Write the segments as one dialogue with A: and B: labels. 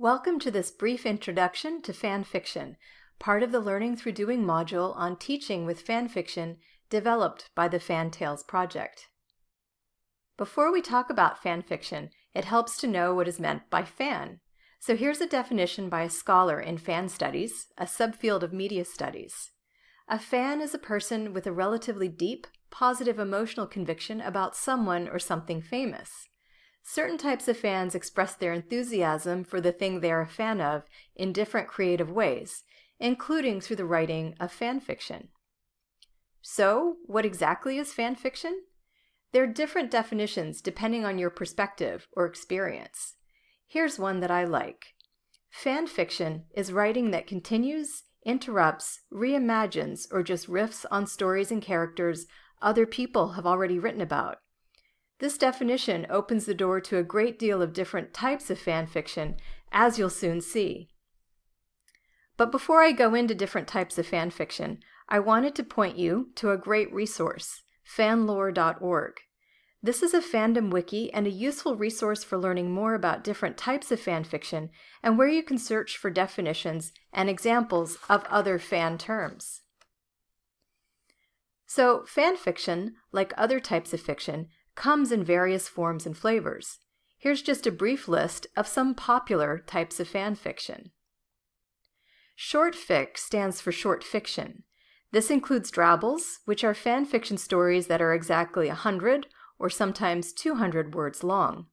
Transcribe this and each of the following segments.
A: Welcome to this brief introduction to fan fiction, part of the Learning Through Doing module on teaching with fan fiction developed by the Fan-Tales project. Before we talk about fan fiction, it helps to know what is meant by fan. So here's a definition by a scholar in fan studies, a subfield of media studies. A fan is a person with a relatively deep, positive emotional conviction about someone or something famous. Certain types of fans express their enthusiasm for the thing they are a fan of in different creative ways, including through the writing of fan fiction. So, what exactly is fan fiction? There are different definitions depending on your perspective or experience. Here's one that I like. Fan fiction is writing that continues, interrupts, reimagines, or just riffs on stories and characters other people have already written about. This definition opens the door to a great deal of different types of fan fiction, as you'll soon see. But before I go into different types of fan fiction, I wanted to point you to a great resource, fanlore.org. This is a fandom wiki and a useful resource for learning more about different types of fan fiction and where you can search for definitions and examples of other fan terms. So, fan fiction, like other types of fiction, comes in various forms and flavors. Here's just a brief list of some popular types of fan fiction. Short fic stands for short fiction. This includes drabbles, which are fan fiction stories that are exactly 100 or sometimes 200 words long.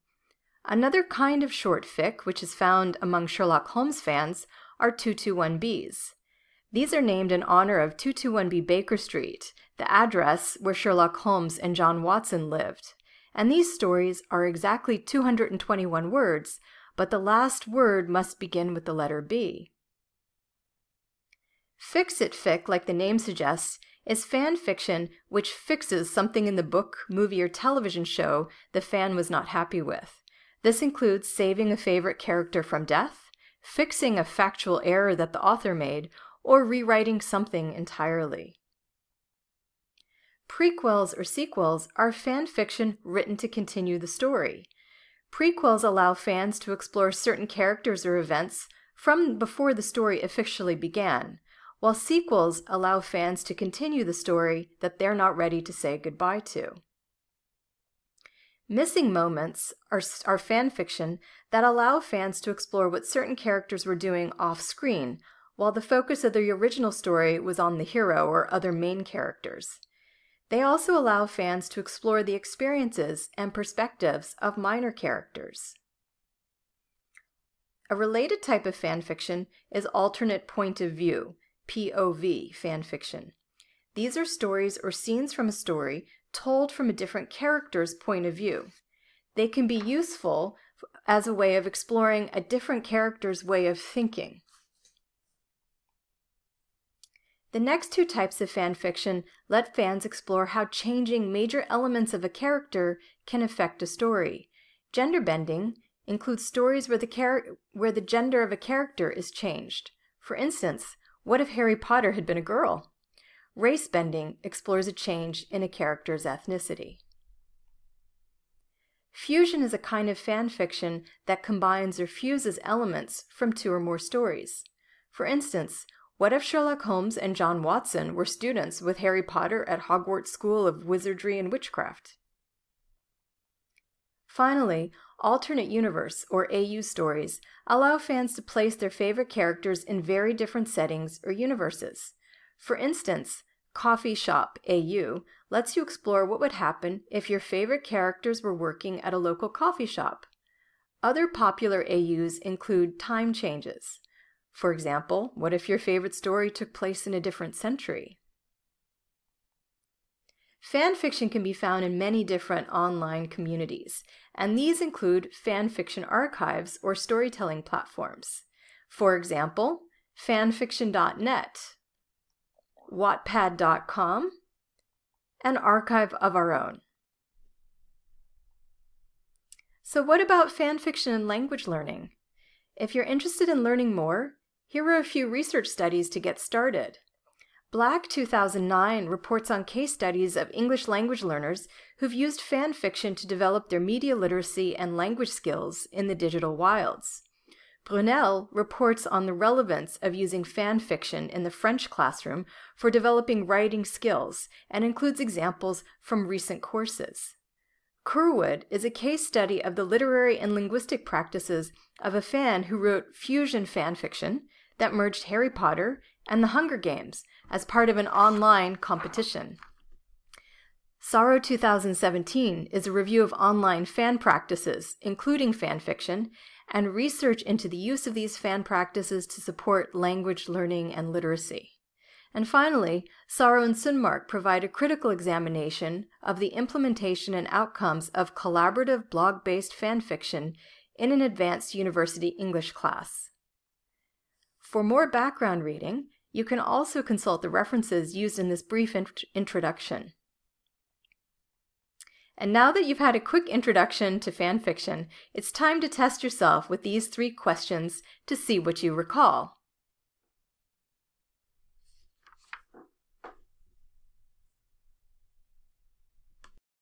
A: Another kind of short fic, which is found among Sherlock Holmes fans, are 221Bs. These are named in honor of 221B Baker Street, the address where Sherlock Holmes and John Watson lived. And these stories are exactly 221 words, but the last word must begin with the letter B. Fix-it fic, like the name suggests, is fan fiction which fixes something in the book, movie, or television show the fan was not happy with. This includes saving a favorite character from death, fixing a factual error that the author made, or rewriting something entirely. Prequels or sequels are fan fiction written to continue the story. Prequels allow fans to explore certain characters or events from before the story officially began, while sequels allow fans to continue the story that they're not ready to say goodbye to. Missing moments are, are fan fiction that allow fans to explore what certain characters were doing off screen, while the focus of the original story was on the hero or other main characters. They also allow fans to explore the experiences and perspectives of minor characters. A related type of fanfiction is alternate point of view, POV fanfiction. These are stories or scenes from a story told from a different character's point of view. They can be useful as a way of exploring a different character's way of thinking. The next two types of fan fiction let fans explore how changing major elements of a character can affect a story. Gender bending includes stories where the, where the gender of a character is changed. For instance, what if Harry Potter had been a girl? Race bending explores a change in a character's ethnicity. Fusion is a kind of fan fiction that combines or fuses elements from two or more stories. For instance, what if Sherlock Holmes and John Watson were students with Harry Potter at Hogwarts School of Wizardry and Witchcraft? Finally, alternate universe, or AU stories, allow fans to place their favorite characters in very different settings or universes. For instance, Coffee Shop AU lets you explore what would happen if your favorite characters were working at a local coffee shop. Other popular AUs include time changes. For example, what if your favorite story took place in a different century? Fan fiction can be found in many different online communities, and these include fan fiction archives or storytelling platforms. For example, fanfiction.net, wattpad.com, an archive of our own. So what about fan fiction and language learning? If you're interested in learning more, here are a few research studies to get started. Black 2009 reports on case studies of English language learners who've used fan fiction to develop their media literacy and language skills in the digital wilds. Brunel reports on the relevance of using fan fiction in the French classroom for developing writing skills and includes examples from recent courses. Curwood is a case study of the literary and linguistic practices of a fan who wrote fusion fan fiction that merged Harry Potter and the Hunger Games as part of an online competition. Sauro 2017 is a review of online fan practices, including fan fiction, and research into the use of these fan practices to support language learning and literacy. And finally, Sauro and Sundmark provide a critical examination of the implementation and outcomes of collaborative blog-based fan fiction in an advanced university English class. For more background reading, you can also consult the references used in this brief int introduction. And now that you've had a quick introduction to fan fiction, it's time to test yourself with these three questions to see what you recall.